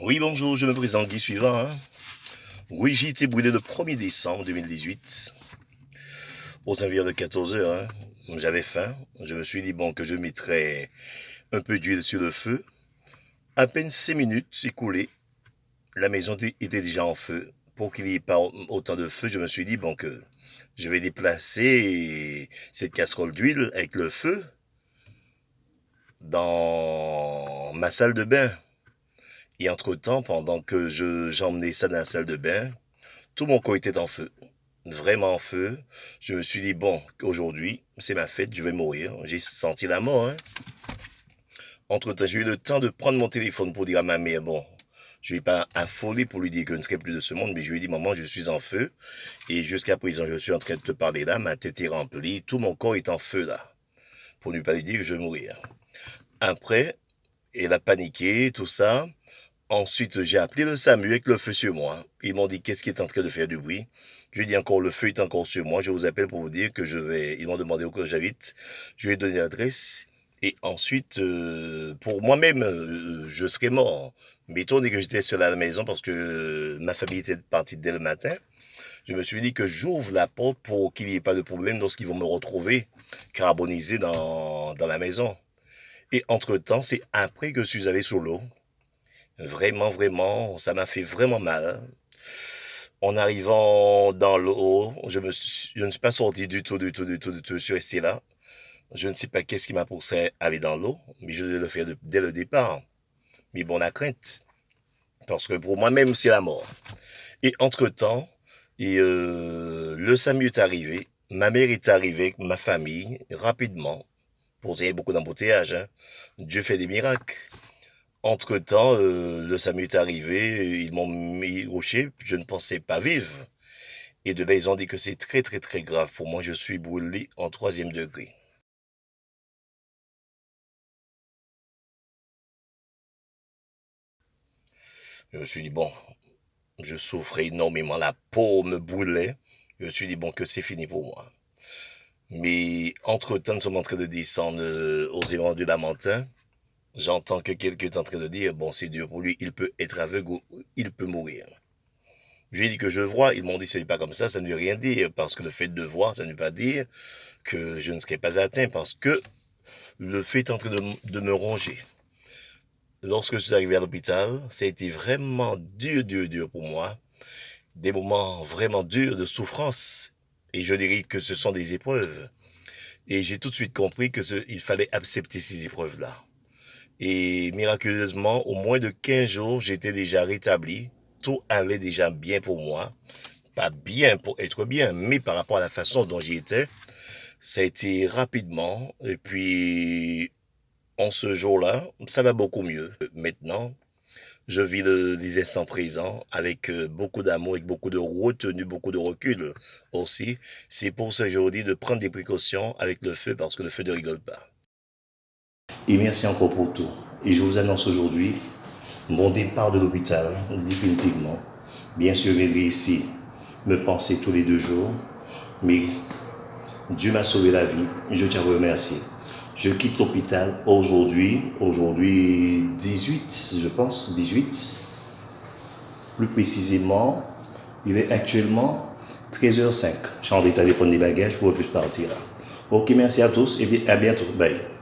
Oui, bonjour, je me présente Guy Suivant. Hein. Oui, j'ai été brûlé le 1er décembre 2018, aux environs de 14 heures. Hein. J'avais faim. Je me suis dit, bon, que je mettrais un peu d'huile sur le feu. À peine 5 minutes écoulées, la maison était déjà en feu. Pour qu'il n'y ait pas autant de feu, je me suis dit, bon, que je vais déplacer cette casserole d'huile avec le feu dans ma salle de bain. Et entre-temps, pendant que j'emmenais ça dans la salle de bain, tout mon corps était en feu. Vraiment en feu. Je me suis dit, bon, aujourd'hui, c'est ma fête, je vais mourir. J'ai senti la mort. Hein. Entre-temps, j'ai eu le temps de prendre mon téléphone pour dire à ma mère, bon, je ne vais pas affoler pour lui dire que je ne serai plus de ce monde, mais je lui ai dit, maman, je suis en feu. Et jusqu'à présent, je suis en train de te parler là, ma tête est remplie, tout mon corps est en feu là. Pour ne pas lui dire que je vais mourir. Après, elle a paniqué, tout ça. Ensuite, j'ai appelé le SAMU avec le feu sur moi. Ils m'ont dit qu'est-ce qui est en train de faire du bruit? Je lui ai dit encore, le feu est encore sur moi. Je vous appelle pour vous dire que je vais... Ils m'ont demandé où j'habite. Je lui ai donné l'adresse. Et ensuite, euh, pour moi-même, euh, je serais mort. Mais étant que j'étais seul à la maison parce que ma famille était partie dès le matin, je me suis dit que j'ouvre la porte pour qu'il n'y ait pas de problème lorsqu'ils vont me retrouver carbonisé dans, dans la maison. Et entre-temps, c'est après que je suis allé sous l'eau. Vraiment, vraiment, ça m'a fait vraiment mal. En arrivant dans l'eau, je, me je ne suis pas sorti du tout, du tout, du tout, du tout. Je suis resté là. Je ne sais pas qu'est-ce qui m'a poussé à aller dans l'eau, mais je devais le faire dès le départ. Mais bon, la crainte, parce que pour moi-même, c'est la mort. Et entre-temps, et euh, le SAMU est arrivé, ma mère est arrivée ma famille, rapidement. Pour y beaucoup d'embouteillages. Hein. Dieu fait des miracles. Entre-temps, euh, le SAMU est arrivé, ils m'ont mis au je ne pensais pas vivre. Et de là, ils ont dit que c'est très très très grave. Pour moi, je suis brûlé en troisième degré. Je me suis dit, bon, je souffrais énormément, la peau me brûlait. Je me suis dit, bon, que c'est fini pour moi. Mais entre-temps, nous sommes en train de descendre euh, aux évents du Lamentin. J'entends que quelqu'un est en train de dire, bon, c'est dur pour lui, il peut être aveugle ou il peut mourir. Je lui ai dit que je vois, ils m'ont dit ce n'est pas comme ça, ça ne veut rien dire, parce que le fait de voir, ça ne veut pas dire que je ne serai pas atteint, parce que le fait est en train de, me ronger. Lorsque je suis arrivé à l'hôpital, ça a été vraiment dur, dur, dur pour moi. Des moments vraiment durs de souffrance. Et je dirais que ce sont des épreuves. Et j'ai tout de suite compris que il fallait accepter ces épreuves-là. Et miraculeusement, au moins de 15 jours, j'étais déjà rétabli. Tout allait déjà bien pour moi. Pas bien pour être bien, mais par rapport à la façon dont j'y étais, ça a été rapidement. Et puis, en ce jour-là, ça va beaucoup mieux. Maintenant, je vis le, les instants présents avec euh, beaucoup d'amour, avec beaucoup de retenue, beaucoup de recul aussi. C'est pour ça que je vous dis de prendre des précautions avec le feu parce que le feu ne rigole pas. Et merci encore pour tout. Et je vous annonce aujourd'hui mon départ de l'hôpital, définitivement. Bien sûr, je viendrai ici me penser tous les deux jours, mais Dieu m'a sauvé la vie. Je tiens à vous remercier. Je quitte l'hôpital aujourd'hui, aujourd'hui 18, je pense, 18. Plus précisément, il est actuellement 13h05. Je suis en train de prendre des bagages pour plus partir. Ok, merci à tous et à bientôt. Bye.